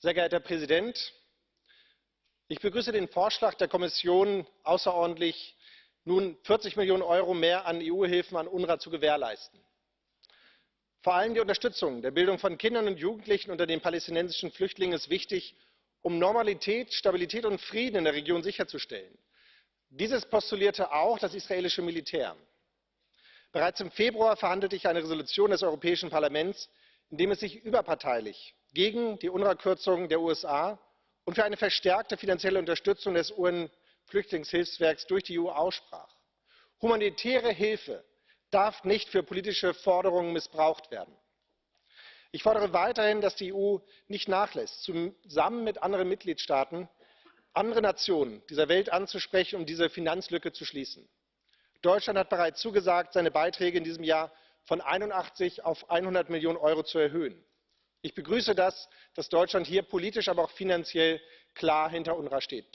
Sehr geehrter Herr Präsident, ich begrüße den Vorschlag der Kommission außerordentlich, nun 40 Millionen Euro mehr an EU-Hilfen an UNRWA zu gewährleisten. Vor allem die Unterstützung der Bildung von Kindern und Jugendlichen unter den palästinensischen Flüchtlingen ist wichtig, um Normalität, Stabilität und Frieden in der Region sicherzustellen. Dieses postulierte auch das israelische Militär. Bereits im Februar verhandelte ich eine Entschließung des Europäischen Parlaments, in der es sich überparteilich gegen die UNRWA Kürzungen der USA und für eine verstärkte finanzielle Unterstützung des UN Flüchtlingshilfswerks durch die EU aussprach. Humanitäre Hilfe darf nicht für politische Forderungen missbraucht werden. Ich fordere weiterhin, dass die EU nicht nachlässt, zusammen mit anderen Mitgliedstaaten andere Nationen dieser Welt anzusprechen, um diese Finanzlücke zu schließen. Deutschland hat bereits zugesagt, seine Beiträge in diesem Jahr von 81 auf 100 Millionen Euro zu erhöhen. Ich begrüße das, dass Deutschland hier politisch, aber auch finanziell klar hinter UNRWA steht.